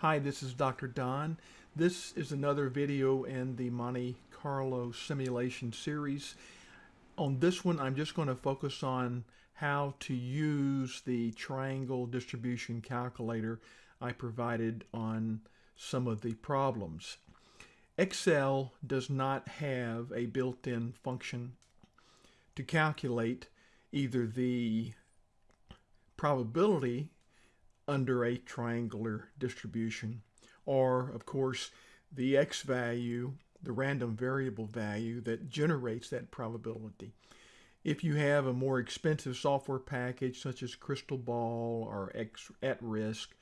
Hi, this is Dr. Don. This is another video in the Monte Carlo simulation series. On this one, I'm just going to focus on how to use the triangle distribution calculator I provided on some of the problems. Excel does not have a built-in function to calculate either the probability under a triangular distribution. Or, of course, the x value, the random variable value that generates that probability. If you have a more expensive software package such as Crystal Ball or X at Risk,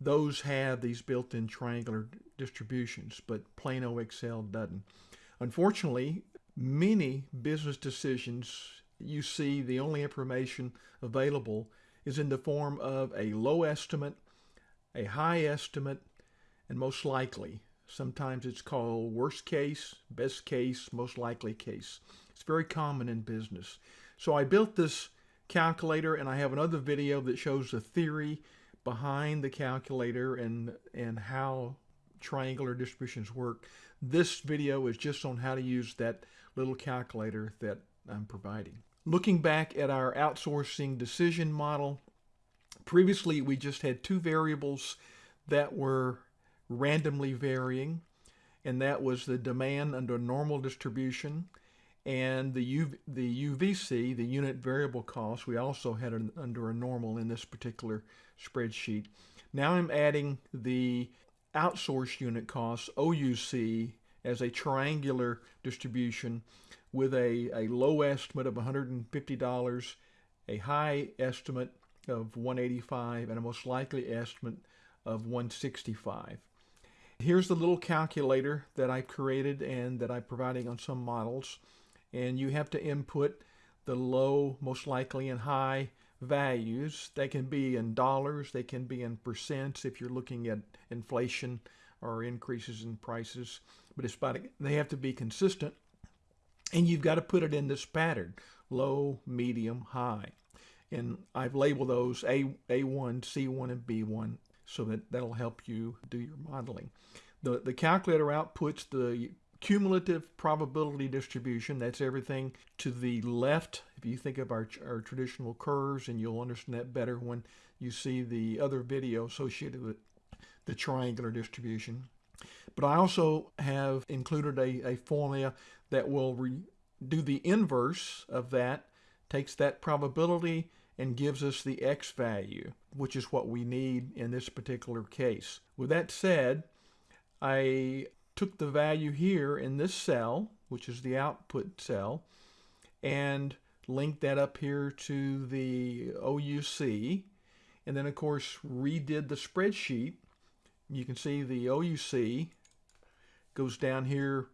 those have these built-in triangular distributions, but Plano Excel doesn't. Unfortunately, many business decisions you see the only information available is in the form of a low estimate, a high estimate, and most likely. Sometimes it's called worst case, best case, most likely case. It's very common in business. So I built this calculator and I have another video that shows the theory behind the calculator and, and how triangular distributions work. This video is just on how to use that little calculator that I'm providing. Looking back at our outsourcing decision model, previously we just had two variables that were randomly varying, and that was the demand under normal distribution and the, U, the UVC, the unit variable cost, we also had an, under a normal in this particular spreadsheet. Now I'm adding the outsourced unit cost, OUC, as a triangular distribution with a, a low estimate of $150, a high estimate of 185, and a most likely estimate of 165. Here's the little calculator that I've created and that I'm providing on some models. And you have to input the low, most likely, and high values. They can be in dollars, they can be in percents if you're looking at inflation or increases in prices. But it's about, they have to be consistent and you've got to put it in this pattern, low, medium, high. And I've labeled those A, A1, C1, and B1 so that that'll help you do your modeling. The, the calculator outputs the cumulative probability distribution. That's everything to the left. If you think of our, our traditional curves, and you'll understand that better when you see the other video associated with the triangular distribution. But I also have included a, a formula that will do the inverse of that, takes that probability and gives us the x value, which is what we need in this particular case. With that said, I took the value here in this cell, which is the output cell, and linked that up here to the OUC, and then of course redid the spreadsheet. You can see the OUC goes down here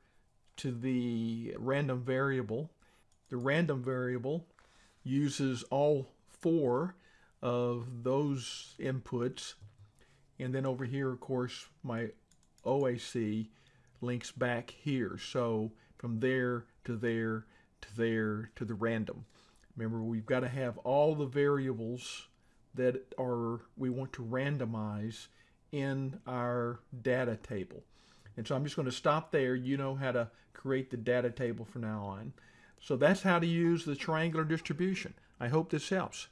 to the random variable. The random variable uses all four of those inputs. And then over here, of course, my OAC links back here. So from there to there to there to the random. Remember, we've got to have all the variables that are we want to randomize in our data table. And so I'm just going to stop there. You know how to create the data table from now on. So that's how to use the triangular distribution. I hope this helps.